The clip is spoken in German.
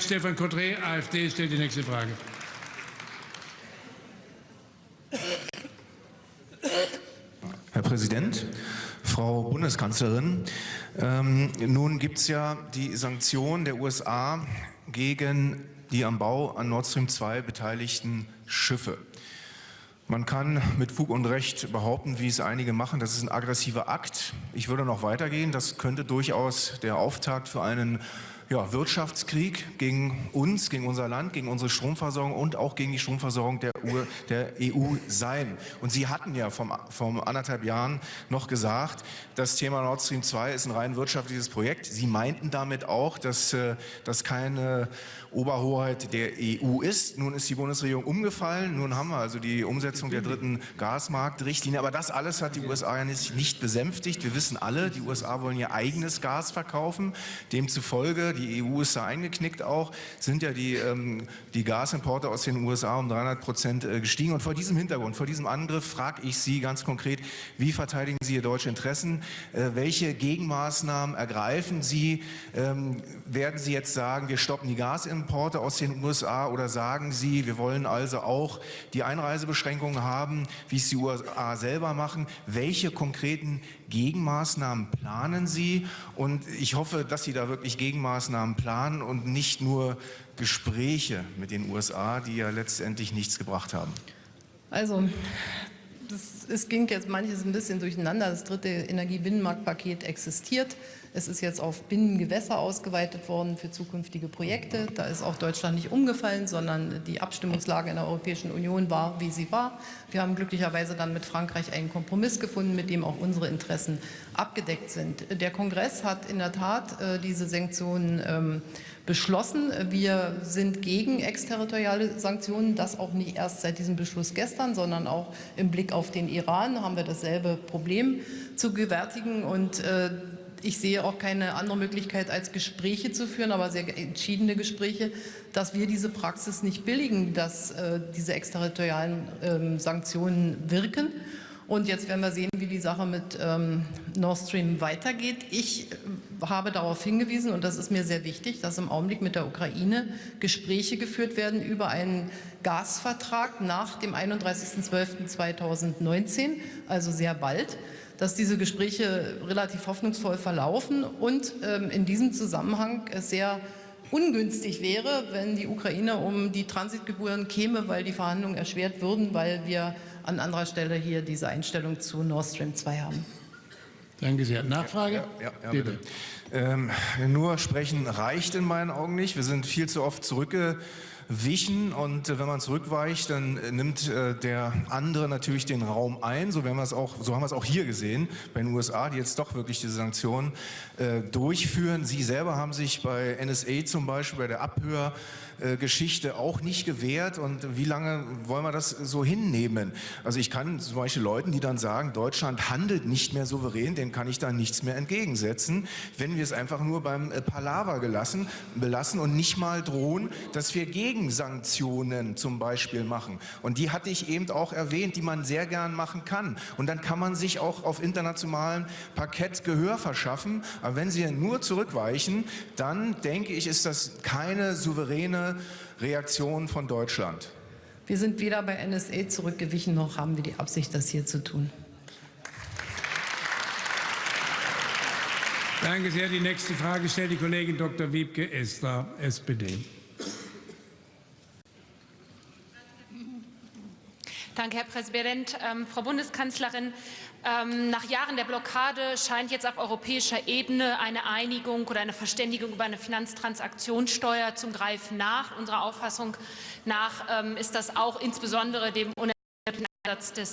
Stefan Cotré, AfD, stellt die nächste Frage. Herr Präsident, Frau Bundeskanzlerin, ähm, nun gibt es ja die Sanktionen der USA gegen die am Bau an Nord Stream 2 beteiligten Schiffe. Man kann mit Fug und Recht behaupten, wie es einige machen, das ist ein aggressiver Akt. Ich würde noch weitergehen, das könnte durchaus der Auftakt für einen ja, Wirtschaftskrieg gegen uns, gegen unser Land, gegen unsere Stromversorgung und auch gegen die Stromversorgung der, EU, der EU sein. Und Sie hatten ja vor vom anderthalb Jahren noch gesagt, das Thema Nord Stream 2 ist ein rein wirtschaftliches Projekt. Sie meinten damit auch, dass äh, das keine Oberhoheit der EU ist. Nun ist die Bundesregierung umgefallen. Nun haben wir also die Umsetzung der dritten Gasmarktrichtlinie. Aber das alles hat die USA ja nicht besänftigt. Wir wissen alle, die USA wollen ihr eigenes Gas verkaufen. Demzufolge die EU ist da eingeknickt auch, sind ja die, ähm, die Gasimporte aus den USA um 300 Prozent äh, gestiegen. Und vor diesem Hintergrund, vor diesem Angriff frage ich Sie ganz konkret, wie verteidigen Sie Ihr deutsche Interessen? Äh, welche Gegenmaßnahmen ergreifen Sie? Ähm, werden Sie jetzt sagen, wir stoppen die Gasimporte aus den USA oder sagen Sie, wir wollen also auch die Einreisebeschränkungen haben, wie es die USA selber machen? Welche konkreten Gegenmaßnahmen planen Sie? Und ich hoffe, dass Sie da wirklich Gegenmaßnahmen planen und nicht nur Gespräche mit den USA, die ja letztendlich nichts gebracht haben. Also, das, es ging jetzt manches ein bisschen durcheinander. Das dritte Energiebinnenmarktpaket existiert. Es ist jetzt auf Binnengewässer ausgeweitet worden für zukünftige Projekte. Da ist auch Deutschland nicht umgefallen, sondern die Abstimmungslage in der Europäischen Union war, wie sie war. Wir haben glücklicherweise dann mit Frankreich einen Kompromiss gefunden, mit dem auch unsere Interessen abgedeckt sind. Der Kongress hat in der Tat äh, diese Sanktionen ähm, beschlossen. Wir sind gegen exterritoriale Sanktionen, das auch nicht erst seit diesem Beschluss gestern, sondern auch im Blick auf den Iran haben wir dasselbe Problem zu gewärtigen und äh, ich sehe auch keine andere Möglichkeit, als Gespräche zu führen, aber sehr entschiedene Gespräche, dass wir diese Praxis nicht billigen, dass äh, diese exterritorialen ähm, Sanktionen wirken. Und jetzt werden wir sehen, wie die Sache mit ähm, Nord Stream weitergeht. Ich äh, habe darauf hingewiesen, und das ist mir sehr wichtig, dass im Augenblick mit der Ukraine Gespräche geführt werden über einen Gasvertrag nach dem 31.12.2019, also sehr bald dass diese Gespräche relativ hoffnungsvoll verlaufen und ähm, in diesem Zusammenhang sehr ungünstig wäre, wenn die Ukraine um die Transitgebühren käme, weil die Verhandlungen erschwert würden, weil wir an anderer Stelle hier diese Einstellung zu Nord Stream 2 haben. Danke sehr. Nachfrage? Ja, ja, ja bitte. bitte. Ähm, nur sprechen reicht in meinen Augen nicht. Wir sind viel zu oft zurückgegangen wichen und äh, wenn man zurückweicht, dann äh, nimmt äh, der andere natürlich den Raum ein. So, werden auch, so haben wir es auch hier gesehen bei den USA, die jetzt doch wirklich diese Sanktionen durchführen. Sie selber haben sich bei NSA zum Beispiel, bei der Abhörgeschichte auch nicht gewehrt und wie lange wollen wir das so hinnehmen? Also ich kann zum Beispiel Leuten, die dann sagen, Deutschland handelt nicht mehr souverän, denen kann ich da nichts mehr entgegensetzen, wenn wir es einfach nur beim Palaver gelassen, belassen und nicht mal drohen, dass wir gegen Gegensanktionen zum Beispiel machen. Und die hatte ich eben auch erwähnt, die man sehr gern machen kann. Und dann kann man sich auch auf internationalem Parkett Gehör verschaffen. Aber wenn sie nur zurückweichen, dann denke ich, ist das keine souveräne Reaktion von Deutschland. Wir sind weder bei NSA zurückgewichen, noch haben wir die Absicht, das hier zu tun. Danke sehr. Die nächste Frage stellt die Kollegin Dr. Wiebke Esther, SPD. Danke, Herr Präsident. Ähm, Frau Bundeskanzlerin, ähm, nach Jahren der Blockade scheint jetzt auf europäischer Ebene eine Einigung oder eine Verständigung über eine Finanztransaktionssteuer zum Greifen nach. Unserer Auffassung nach ähm, ist das auch insbesondere dem unerheblichen Einsatz des